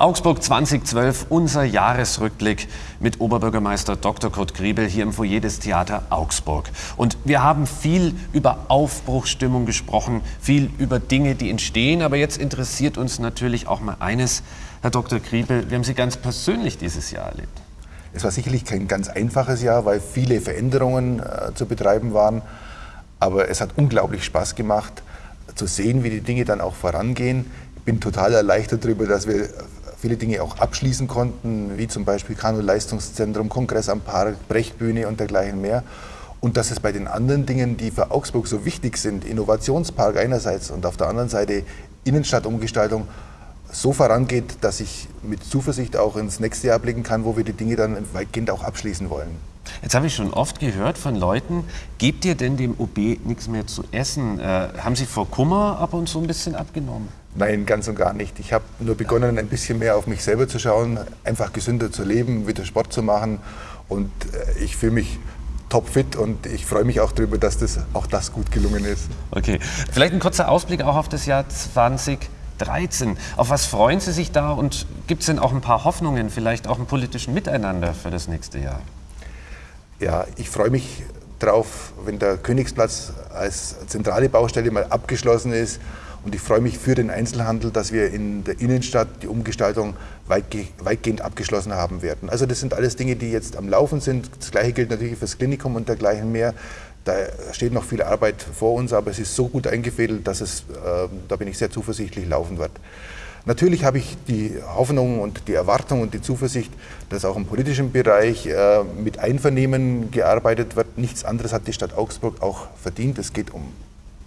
Augsburg 2012, unser Jahresrückblick mit Oberbürgermeister Dr. Kurt Griebel hier im Foyer des Theater Augsburg. Und wir haben viel über Aufbruchsstimmung gesprochen, viel über Dinge, die entstehen. Aber jetzt interessiert uns natürlich auch mal eines, Herr Dr. Griebel, wie haben Sie ganz persönlich dieses Jahr erlebt? Es war sicherlich kein ganz einfaches Jahr, weil viele Veränderungen äh, zu betreiben waren. Aber es hat unglaublich Spaß gemacht, zu sehen, wie die Dinge dann auch vorangehen. Ich bin total erleichtert darüber, dass wir viele Dinge auch abschließen konnten, wie zum Beispiel Kanu-Leistungszentrum, Kongress am Park, Brechtbühne und dergleichen mehr. Und dass es bei den anderen Dingen, die für Augsburg so wichtig sind, Innovationspark einerseits und auf der anderen Seite Innenstadtumgestaltung, so vorangeht, dass ich mit Zuversicht auch ins nächste Jahr blicken kann, wo wir die Dinge dann weitgehend auch abschließen wollen. Jetzt habe ich schon oft gehört von Leuten, gebt ihr denn dem OB nichts mehr zu essen? Äh, haben Sie vor Kummer ab und zu ein bisschen abgenommen? Nein, ganz und gar nicht. Ich habe nur begonnen, ein bisschen mehr auf mich selber zu schauen, einfach gesünder zu leben, wieder Sport zu machen. Und äh, ich fühle mich topfit und ich freue mich auch darüber, dass das, auch das gut gelungen ist. Okay, vielleicht ein kurzer Ausblick auch auf das Jahr 2013. Auf was freuen Sie sich da und gibt es denn auch ein paar Hoffnungen, vielleicht auch im politischen Miteinander für das nächste Jahr? Ja, ich freue mich drauf, wenn der Königsplatz als zentrale Baustelle mal abgeschlossen ist und ich freue mich für den Einzelhandel, dass wir in der Innenstadt die Umgestaltung weitgehend abgeschlossen haben werden. Also das sind alles Dinge, die jetzt am Laufen sind. Das Gleiche gilt natürlich für das Klinikum und dergleichen mehr. Da steht noch viel Arbeit vor uns, aber es ist so gut eingefädelt, dass es, äh, da bin ich sehr zuversichtlich, laufen wird. Natürlich habe ich die Hoffnung und die Erwartung und die Zuversicht, dass auch im politischen Bereich äh, mit Einvernehmen gearbeitet wird. Nichts anderes hat die Stadt Augsburg auch verdient. Es geht um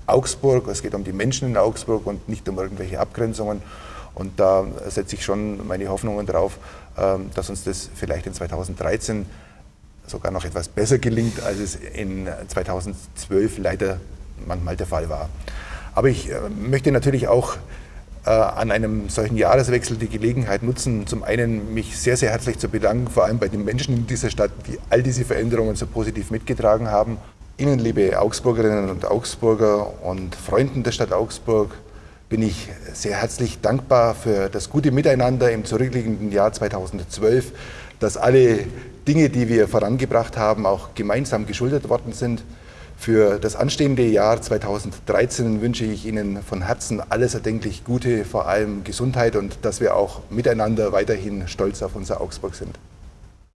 Augsburg, es geht um die Menschen in Augsburg und nicht um irgendwelche Abgrenzungen. Und da setze ich schon meine Hoffnungen drauf, ähm, dass uns das vielleicht in 2013 sogar noch etwas besser gelingt, als es in 2012 leider manchmal der Fall war. Aber ich äh, möchte natürlich auch äh, an einem solchen Jahreswechsel die Gelegenheit nutzen, zum einen mich sehr, sehr herzlich zu bedanken, vor allem bei den Menschen in dieser Stadt, die all diese Veränderungen so positiv mitgetragen haben Ihnen, liebe Augsburgerinnen und Augsburger und Freunden der Stadt Augsburg, bin ich sehr herzlich dankbar für das gute Miteinander im zurückliegenden Jahr 2012, dass alle Dinge, die wir vorangebracht haben, auch gemeinsam geschuldet worden sind. Für das anstehende Jahr 2013 wünsche ich Ihnen von Herzen alles erdenklich Gute, vor allem Gesundheit und dass wir auch miteinander weiterhin stolz auf unser Augsburg sind.